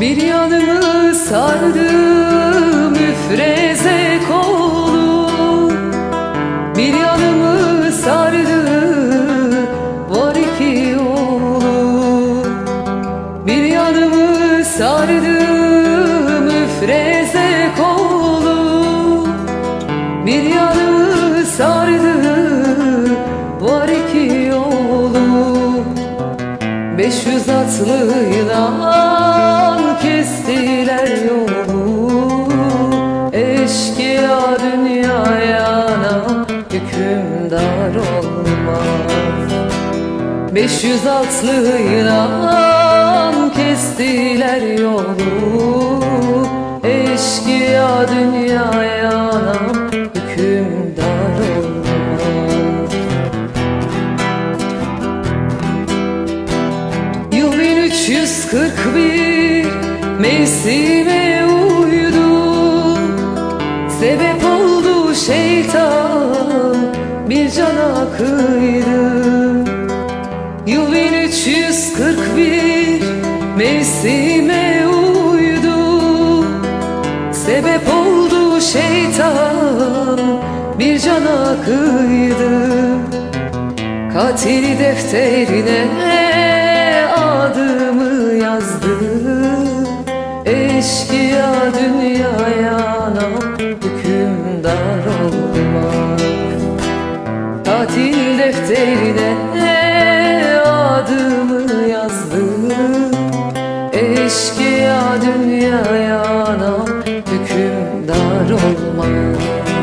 Bir yanımı sardı müfreze kolu Bir yanımı sardı var iki oğlu. Bir yanımı sardı müfreze kolu Bir yanımı sardı var iki oğlu. Beş yüz atlıyla kestiler yolu Eşkıya dünyaya hükümdar olmaz. Beş yüz atlıyla kestiler yolu Eşkıya dünyaya hükümdar olmaz. Yıl 1341 mevsime uydu. Sebep oldu şeytan bir cana kıydı Yıl 1341 mevsime uydu. Sebep oldu şeytan bir cana kıydı Katil defterine Eşkıya dünyaya hükümdar olmaz Katil defterine adımı yazdı Eşkıya dünyaya hükümdar olmaz